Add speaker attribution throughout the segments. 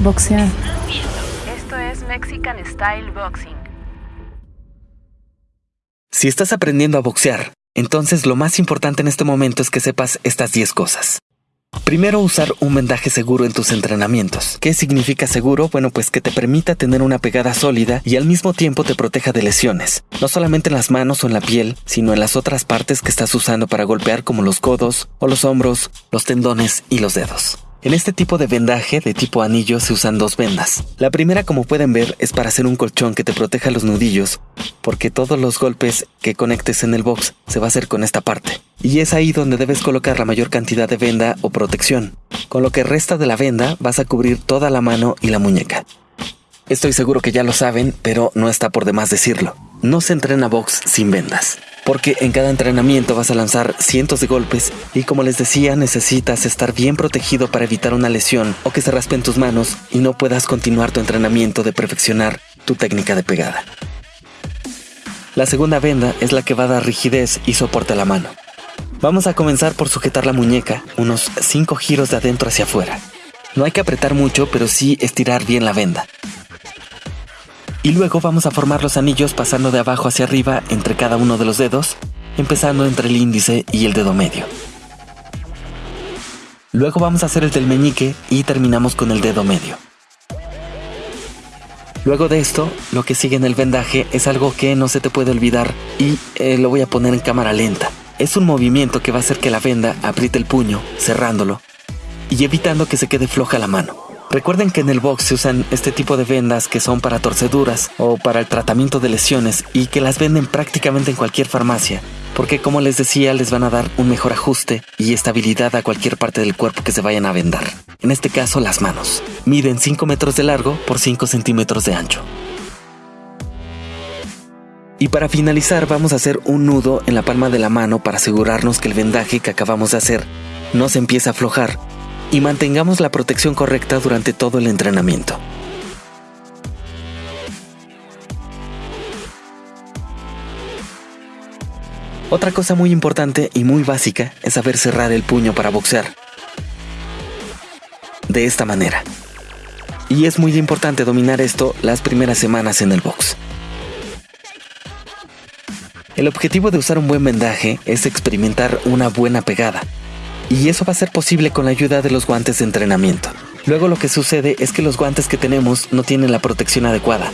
Speaker 1: Boxear.
Speaker 2: Esto es Mexican Style Boxing.
Speaker 3: Si estás aprendiendo a boxear, entonces lo más importante en este momento es que sepas estas 10 cosas. Primero, usar un vendaje seguro en tus entrenamientos. ¿Qué significa seguro? Bueno, pues que te permita tener una pegada sólida y al mismo tiempo te proteja de lesiones, no solamente en las manos o en la piel, sino en las otras partes que estás usando para golpear como los codos o los hombros, los tendones y los dedos. En este tipo de vendaje de tipo anillo se usan dos vendas. La primera, como pueden ver, es para hacer un colchón que te proteja los nudillos, porque todos los golpes que conectes en el box se va a hacer con esta parte. Y es ahí donde debes colocar la mayor cantidad de venda o protección. Con lo que resta de la venda vas a cubrir toda la mano y la muñeca. Estoy seguro que ya lo saben, pero no está por demás decirlo. No se entrena box sin vendas porque en cada entrenamiento vas a lanzar cientos de golpes y como les decía necesitas estar bien protegido para evitar una lesión o que se raspen tus manos y no puedas continuar tu entrenamiento de perfeccionar tu técnica de pegada. La segunda venda es la que va a dar rigidez y soporte a la mano. Vamos a comenzar por sujetar la muñeca unos 5 giros de adentro hacia afuera. No hay que apretar mucho, pero sí estirar bien la venda. Y luego vamos a formar los anillos pasando de abajo hacia arriba entre cada uno de los dedos, empezando entre el índice y el dedo medio. Luego vamos a hacer el del meñique y terminamos con el dedo medio. Luego de esto, lo que sigue en el vendaje es algo que no se te puede olvidar y eh, lo voy a poner en cámara lenta. Es un movimiento que va a hacer que la venda apriete el puño, cerrándolo y evitando que se quede floja la mano. Recuerden que en el box se usan este tipo de vendas que son para torceduras o para el tratamiento de lesiones y que las venden prácticamente en cualquier farmacia, porque como les decía les van a dar un mejor ajuste y estabilidad a cualquier parte del cuerpo que se vayan a vendar. En este caso las manos. Miden 5 metros de largo por 5 centímetros de ancho. Y para finalizar vamos a hacer un nudo en la palma de la mano para asegurarnos que el vendaje que acabamos de hacer no se empieza a aflojar y mantengamos la protección correcta durante todo el entrenamiento. Otra cosa muy importante y muy básica es saber cerrar el puño para boxear. De esta manera. Y es muy importante dominar esto las primeras semanas en el box. El objetivo de usar un buen vendaje es experimentar una buena pegada, y eso va a ser posible con la ayuda de los guantes de entrenamiento. Luego lo que sucede es que los guantes que tenemos no tienen la protección adecuada.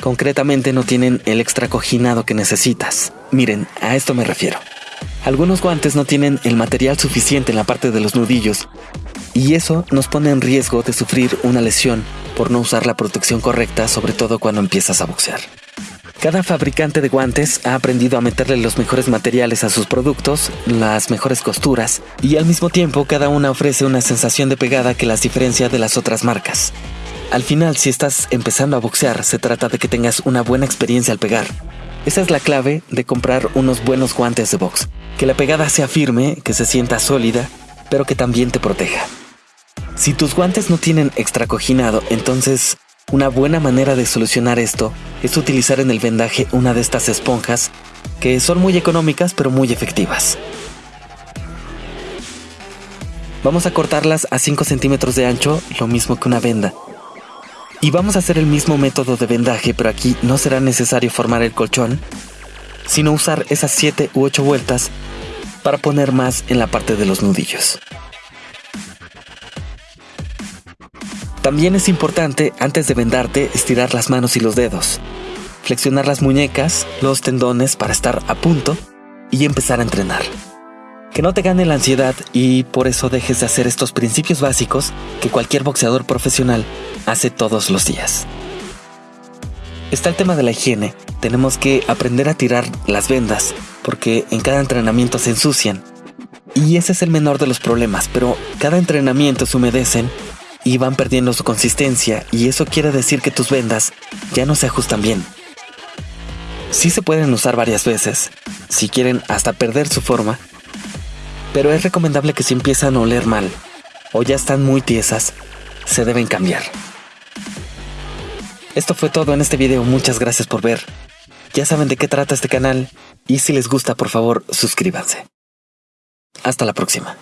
Speaker 3: Concretamente no tienen el extra cojinado que necesitas. Miren, a esto me refiero. Algunos guantes no tienen el material suficiente en la parte de los nudillos y eso nos pone en riesgo de sufrir una lesión por no usar la protección correcta, sobre todo cuando empiezas a boxear. Cada fabricante de guantes ha aprendido a meterle los mejores materiales a sus productos, las mejores costuras, y al mismo tiempo cada una ofrece una sensación de pegada que las diferencia de las otras marcas. Al final, si estás empezando a boxear, se trata de que tengas una buena experiencia al pegar. Esa es la clave de comprar unos buenos guantes de box. Que la pegada sea firme, que se sienta sólida, pero que también te proteja. Si tus guantes no tienen extracoginado, entonces una buena manera de solucionar esto es utilizar en el vendaje una de estas esponjas que son muy económicas pero muy efectivas. Vamos a cortarlas a 5 centímetros de ancho, lo mismo que una venda. Y vamos a hacer el mismo método de vendaje, pero aquí no será necesario formar el colchón, sino usar esas 7 u 8 vueltas para poner más en la parte de los nudillos. También es importante, antes de vendarte, estirar las manos y los dedos, flexionar las muñecas, los tendones para estar a punto y empezar a entrenar. Que no te gane la ansiedad y por eso dejes de hacer estos principios básicos que cualquier boxeador profesional hace todos los días. Está el tema de la higiene. Tenemos que aprender a tirar las vendas porque en cada entrenamiento se ensucian. Y ese es el menor de los problemas, pero cada entrenamiento se humedecen y van perdiendo su consistencia y eso quiere decir que tus vendas ya no se ajustan bien. Sí se pueden usar varias veces, si quieren hasta perder su forma, pero es recomendable que si empiezan a oler mal o ya están muy tiesas, se deben cambiar. Esto fue todo en este video, muchas gracias por ver. Ya saben de qué trata este canal y si les gusta por favor suscríbanse. Hasta la próxima.